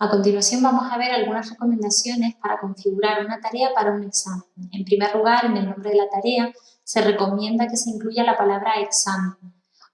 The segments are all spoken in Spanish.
A continuación vamos a ver algunas recomendaciones para configurar una tarea para un examen. En primer lugar, en el nombre de la tarea se recomienda que se incluya la palabra examen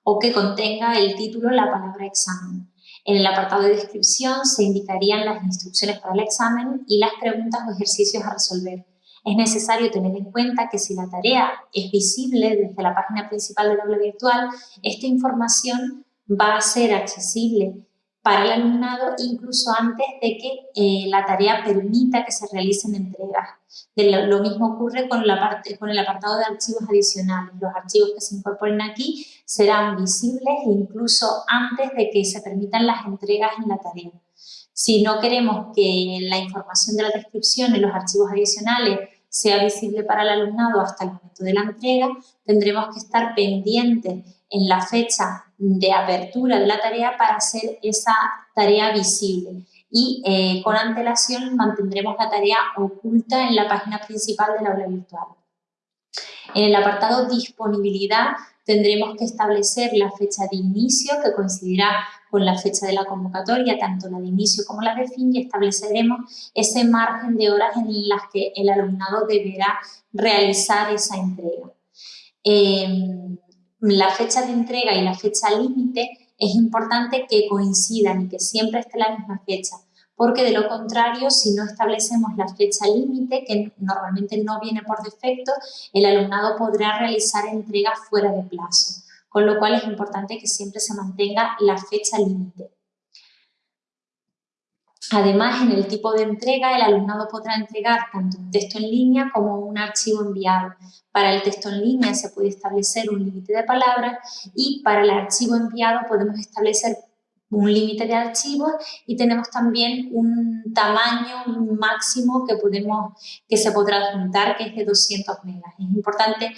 o que contenga el título la palabra examen. En el apartado de descripción se indicarían las instrucciones para el examen y las preguntas o ejercicios a resolver. Es necesario tener en cuenta que si la tarea es visible desde la página principal del aula virtual, esta información va a ser accesible para el alumnado incluso antes de que eh, la tarea permita que se realicen entregas. lo, mismo ocurre con, la parte, con el apartado de archivos adicionales. Los archivos que se incorporen aquí serán visibles incluso antes de que se permitan las entregas en la tarea. Si no queremos que la información de la descripción en los archivos adicionales sea visible para el alumnado hasta el momento de la entrega, tendremos que estar pendientes en la fecha de apertura de la tarea para hacer esa tarea visible y eh, con antelación mantendremos la tarea oculta en la página principal del aula virtual. En el apartado disponibilidad tendremos que establecer la fecha de inicio que coincidirá con la fecha de la convocatoria, tanto la de inicio como la de fin y estableceremos ese margen de horas en las que el alumnado deberá realizar esa entrega. Eh, la fecha de entrega y la fecha límite es importante que coincidan y que siempre esté la misma fecha, porque de lo contrario, si no establecemos la fecha límite, que normalmente no viene por defecto, el alumnado podrá realizar entregas fuera de plazo, con lo cual es importante que siempre se mantenga la fecha límite. Además, en el tipo de entrega, el alumnado podrá entregar tanto un texto en línea como un archivo enviado. Para el texto en línea se puede establecer un límite de palabras y para el archivo enviado podemos establecer un límite de archivos y tenemos también un tamaño máximo que, podemos, que se podrá adjuntar, que es de 200 megas. Es importante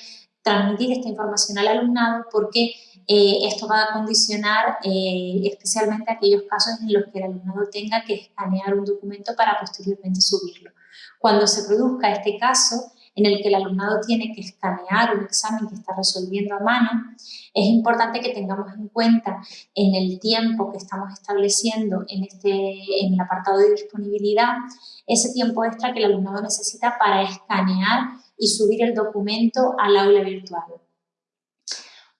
transmitir esta información al alumnado porque eh, esto va a condicionar eh, especialmente aquellos casos en los que el alumnado tenga que escanear un documento para posteriormente subirlo. Cuando se produzca este caso en el que el alumnado tiene que escanear un examen que está resolviendo a mano, es importante que tengamos en cuenta en el tiempo que estamos estableciendo en, este, en el apartado de disponibilidad, ese tiempo extra que el alumnado necesita para escanear y subir el documento al aula virtual.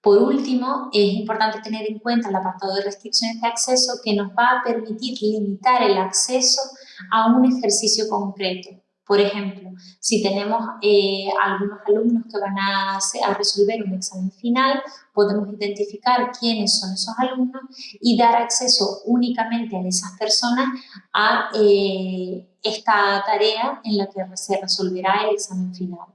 Por último, es importante tener en cuenta el apartado de restricciones de acceso que nos va a permitir limitar el acceso a un ejercicio concreto. Por ejemplo, si tenemos eh, algunos alumnos que van a, resolver un examen final, podemos identificar quiénes son esos alumnos y dar acceso únicamente a esas personas a eh, esta tarea en la que se resolverá el examen final.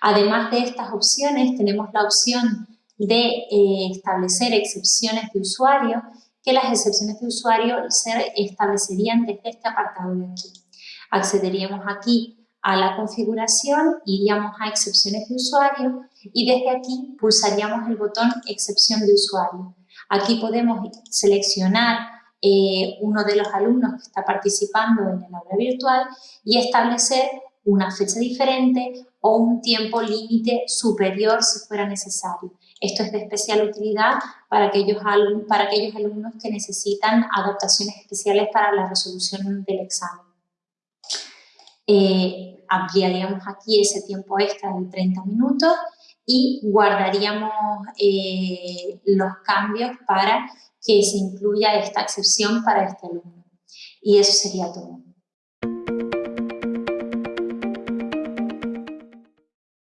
Además de estas opciones, tenemos la opción de eh, establecer excepciones de usuario, que las excepciones de usuario se establecerían desde este apartado de aquí. Accederíamos aquí a la configuración, iríamos a excepciones de usuario y desde aquí pulsaríamos el botón excepción de usuario. Aquí podemos seleccionar eh, uno de los alumnos que está participando en el aula virtual y establecer una fecha diferente o un tiempo límite superior si fuera necesario. Esto es de especial utilidad para aquellos, para aquellos alumnos que necesitan adaptaciones especiales para la resolución del examen. Eh, ampliaríamos aquí ese tiempo extra de 30 minutos y guardaríamos eh, los cambios para que se incluya esta excepción para este alumno. Y eso sería todo.